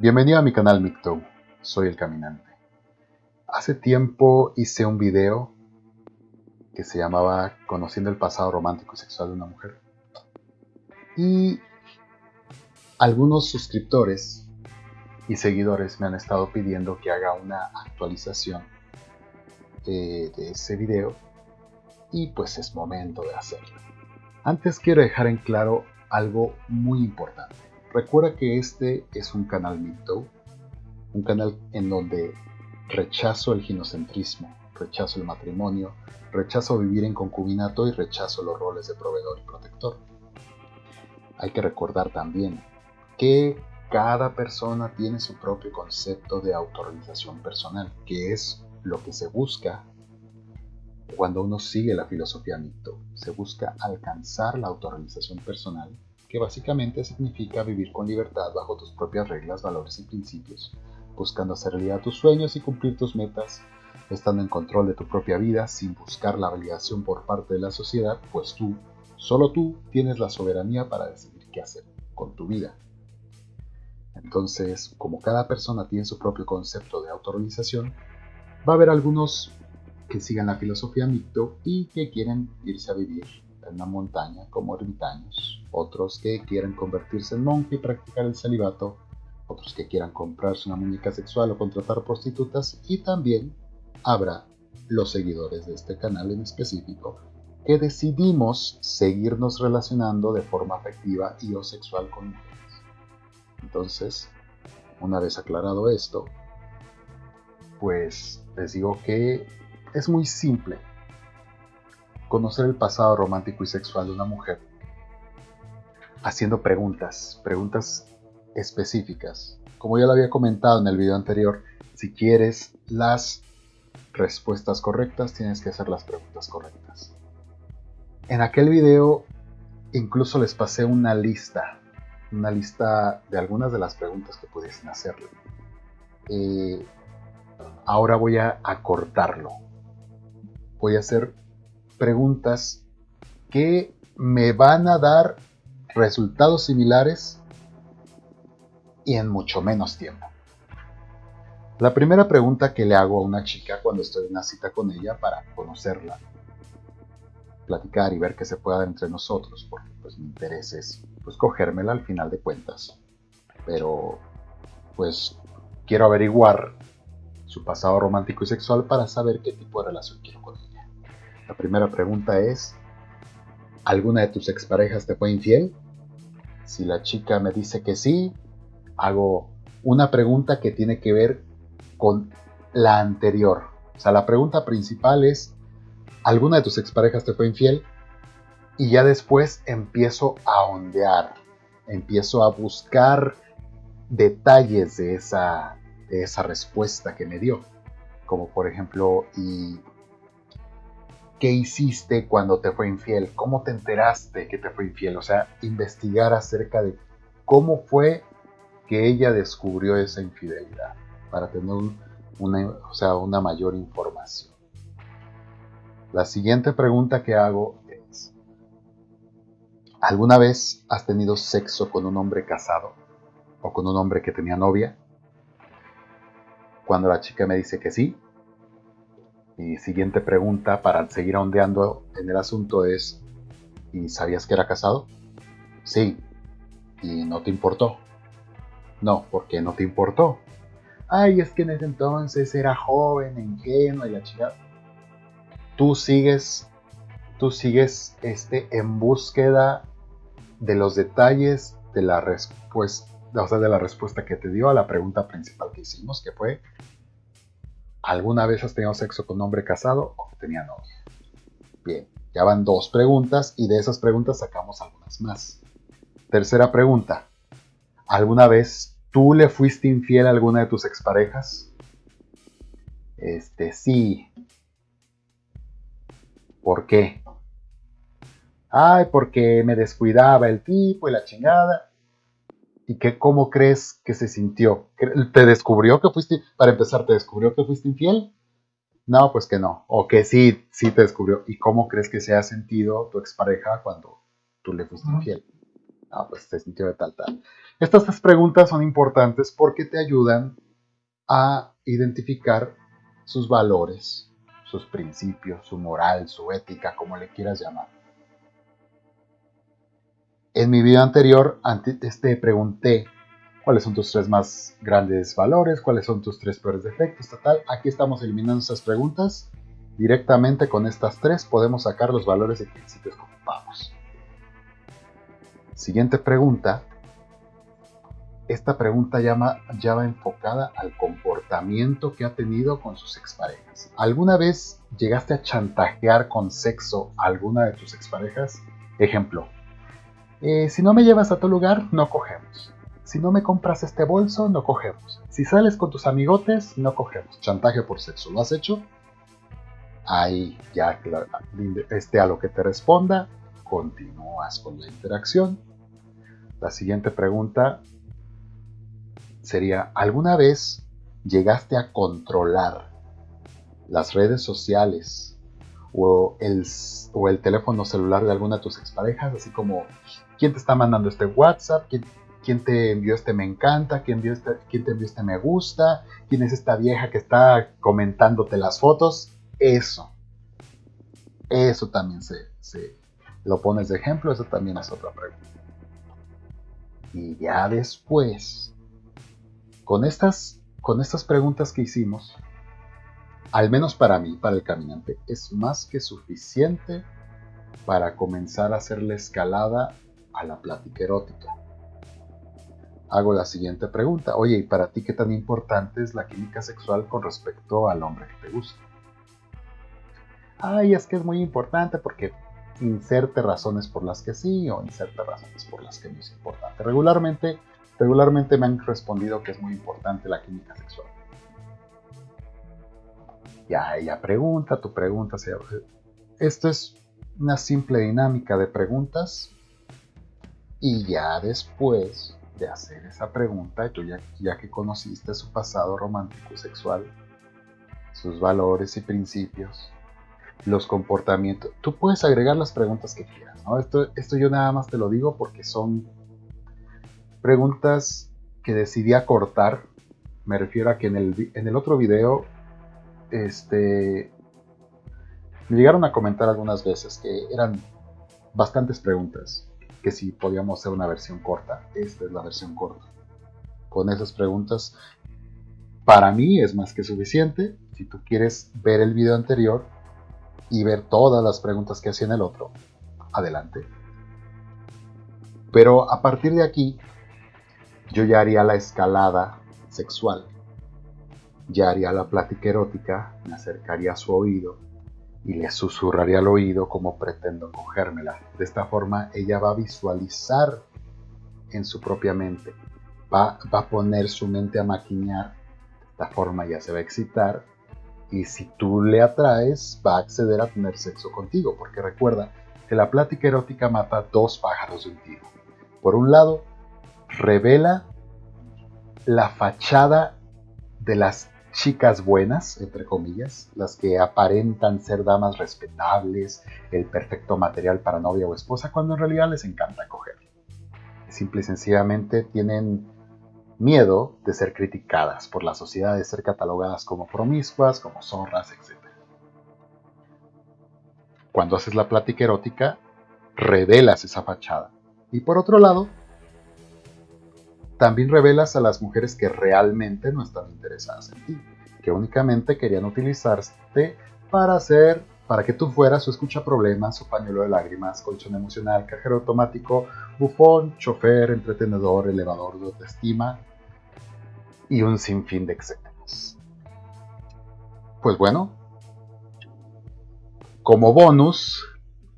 Bienvenido a mi canal Micto, soy el caminante. Hace tiempo hice un video que se llamaba Conociendo el pasado romántico y sexual de una mujer. Y algunos suscriptores y seguidores me han estado pidiendo que haga una actualización de, de ese video y pues es momento de hacerlo. Antes quiero dejar en claro algo muy importante. Recuerda que este es un canal mito, un canal en donde rechazo el ginocentrismo, rechazo el matrimonio, rechazo vivir en concubinato y rechazo los roles de proveedor y protector. Hay que recordar también que cada persona tiene su propio concepto de autorrealización personal, que es lo que se busca cuando uno sigue la filosofía mito. Se busca alcanzar la autorrealización personal que básicamente significa vivir con libertad bajo tus propias reglas, valores y principios, buscando hacer realidad tus sueños y cumplir tus metas, estando en control de tu propia vida sin buscar la validación por parte de la sociedad, pues tú, solo tú, tienes la soberanía para decidir qué hacer con tu vida. Entonces, como cada persona tiene su propio concepto de autorrealización, va a haber algunos que sigan la filosofía mito y que quieren irse a vivir en una montaña como ermitaños, otros que quieran convertirse en monje y practicar el celibato, otros que quieran comprarse una muñeca sexual o contratar prostitutas y también habrá los seguidores de este canal en específico que decidimos seguirnos relacionando de forma afectiva y o sexual con mujeres. Entonces, una vez aclarado esto, pues les digo que es muy simple conocer el pasado romántico y sexual de una mujer haciendo preguntas, preguntas específicas. Como ya lo había comentado en el video anterior, si quieres las respuestas correctas, tienes que hacer las preguntas correctas. En aquel video incluso les pasé una lista, una lista de algunas de las preguntas que pudiesen hacerle. Eh, ahora voy a acortarlo. Voy a hacer preguntas que me van a dar resultados similares y en mucho menos tiempo. La primera pregunta que le hago a una chica cuando estoy en una cita con ella para conocerla, platicar y ver qué se puede dar entre nosotros, porque pues mi interés es pues cogérmela al final de cuentas. Pero pues quiero averiguar su pasado romántico y sexual para saber qué tipo de relación quiero con ella. La primera pregunta es, ¿alguna de tus exparejas te fue infiel? Si la chica me dice que sí, hago una pregunta que tiene que ver con la anterior. O sea, la pregunta principal es, ¿alguna de tus exparejas te fue infiel? Y ya después empiezo a ondear, empiezo a buscar detalles de esa, de esa respuesta que me dio. Como por ejemplo, ¿y qué hiciste cuando te fue infiel, cómo te enteraste que te fue infiel, o sea, investigar acerca de cómo fue que ella descubrió esa infidelidad para tener una, o sea, una mayor información. La siguiente pregunta que hago es, ¿alguna vez has tenido sexo con un hombre casado o con un hombre que tenía novia? Cuando la chica me dice que sí, mi siguiente pregunta para seguir ondeando en el asunto es, ¿y sabías que era casado? Sí. ¿Y no te importó? No, porque no te importó. Ay, es que en ese entonces era joven, ingenuo y la chica. Tú sigues, tú sigues este, en búsqueda de los detalles de la respuesta, o sea, de la respuesta que te dio a la pregunta principal que hicimos, que fue ¿Alguna vez has tenido sexo con un hombre casado o tenía novia? Bien, ya van dos preguntas y de esas preguntas sacamos algunas más. Tercera pregunta. ¿Alguna vez tú le fuiste infiel a alguna de tus exparejas? Este, sí. ¿Por qué? Ay, porque me descuidaba el tipo y la chingada. ¿Y qué, cómo crees que se sintió? ¿Te descubrió que fuiste, para empezar, te descubrió que fuiste infiel? No, pues que no. O que sí, sí te descubrió. ¿Y cómo crees que se ha sentido tu expareja cuando tú le fuiste infiel? Ah, pues se sintió de tal, tal. Estas tres preguntas son importantes porque te ayudan a identificar sus valores, sus principios, su moral, su ética, como le quieras llamar. En mi video anterior te pregunté cuáles son tus tres más grandes valores, cuáles son tus tres peores defectos, tal. Aquí estamos eliminando esas preguntas. Directamente con estas tres podemos sacar los valores y principios que ocupamos. Siguiente pregunta. Esta pregunta ya va enfocada al comportamiento que ha tenido con sus exparejas. ¿Alguna vez llegaste a chantajear con sexo a alguna de tus exparejas? Ejemplo, eh, si no me llevas a tu lugar, no cogemos. Si no me compras este bolso, no cogemos. Si sales con tus amigotes, no cogemos. Chantaje por sexo. ¿Lo has hecho? Ahí ya este a lo que te responda, continúas con la interacción. La siguiente pregunta sería, ¿alguna vez llegaste a controlar las redes sociales o el, o el teléfono celular de alguna de tus exparejas? Así como, ¿quién te está mandando este WhatsApp? ¿Quién, te envió este me encanta, ¿Quién, este, quién te envió este me gusta, quién es esta vieja que está comentándote las fotos, eso. Eso también se, se lo pones de ejemplo, eso también es otra pregunta. Y ya después, con estas, con estas preguntas que hicimos, al menos para mí, para el caminante, es más que suficiente para comenzar a hacer la escalada a la plática erótica hago la siguiente pregunta. Oye, ¿y para ti qué tan importante es la química sexual con respecto al hombre que te gusta? Ay, es que es muy importante porque inserte razones por las que sí o inserte razones por las que no es importante. Regularmente, regularmente me han respondido que es muy importante la química sexual. Ya ella pregunta, tú preguntas. Esto es una simple dinámica de preguntas y ya después de hacer esa pregunta, tú ya, que conociste su pasado romántico y sexual, sus valores y principios, los comportamientos, tú puedes agregar las preguntas que quieras, Esto, esto yo nada más te lo digo porque son preguntas que decidí acortar, me refiero a que en el, en el otro video, este, me llegaron a comentar algunas veces que eran bastantes preguntas que si podíamos hacer una versión corta. Esta es la versión corta. Con esas preguntas, para mí es más que suficiente. Si tú quieres ver el video anterior y ver todas las preguntas que hacía en el otro, adelante. Pero a partir de aquí, yo ya haría la escalada sexual. Ya haría la plática erótica, me acercaría a su oído, y le susurraría al oído como pretendo cogérmela. De esta forma ella va a visualizar en su propia mente, va, va a poner su mente a maquinar, de esta forma ya se va a excitar y si tú le atraes va a acceder a tener sexo contigo, porque recuerda que la plática erótica mata dos pájaros de un tiro. Por un lado, revela la fachada de las chicas buenas, entre comillas, las que aparentan ser damas respetables, el perfecto material para novia o esposa, cuando en realidad les encanta coger. Simple y sencillamente tienen miedo de ser criticadas por la sociedad, de ser catalogadas como promiscuas, como zorras, etc. Cuando haces la plática erótica, revelas esa fachada. Y por otro lado, también revelas a las mujeres que realmente no están interesadas en ti, que únicamente querían utilizarte para hacer, para que tú fueras su escucha problemas, su pañuelo de lágrimas, colchón emocional, cajero automático, bufón, chofer, entretenedor, elevador de autoestima y un sinfín de etcéteras. Pues bueno, como bonus,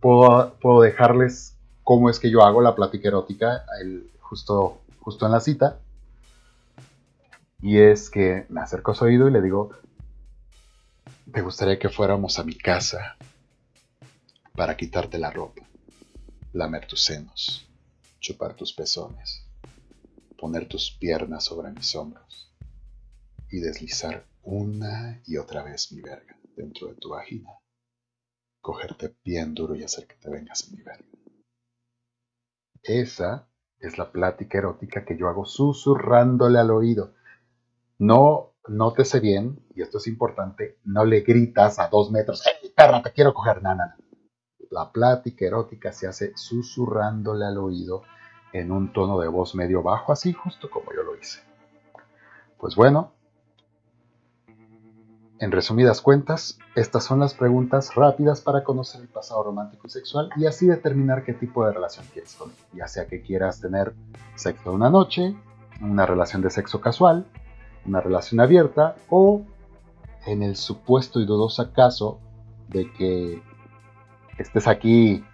puedo, puedo, dejarles cómo es que yo hago la plática erótica, el, justo justo en la cita. Y es que me acerco a su oído y le digo, ¿te gustaría que fuéramos a mi casa para quitarte la ropa, lamer tus senos, chupar tus pezones, poner tus piernas sobre mis hombros y deslizar una y otra vez mi verga dentro de tu vagina? Cogerte bien duro y hacer que te vengas en mi verga. Esa es la plática erótica que yo hago susurrándole al oído. No, nótese bien, y esto es importante, no le gritas a dos metros, ¡Hey, perra, te quiero coger! nada. La plática erótica se hace susurrándole al oído en un tono de voz medio bajo, así justo como yo lo hice. Pues bueno, en resumidas cuentas, estas son las preguntas rápidas para conocer el pasado romántico y sexual y así determinar qué tipo de relación quieres él. Ya sea que quieras tener sexo una noche, una relación de sexo casual, una relación abierta o en el supuesto y dudoso caso de que estés aquí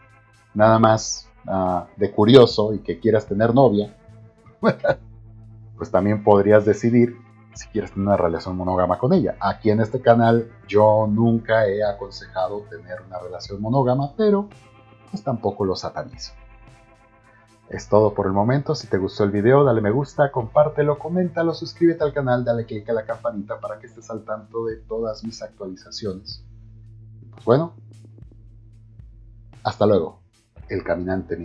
nada más uh, de curioso y que quieras tener novia, pues también podrías decidir si quieres tener una relación monógama con ella. Aquí en este canal yo nunca he aconsejado tener una relación monógama, pero pues tampoco lo satanizo. Es todo por el momento, si te gustó el video dale me gusta, compártelo, coméntalo, suscríbete al canal, dale click a la campanita para que estés al tanto de todas mis actualizaciones. Pues bueno, hasta luego, el caminante.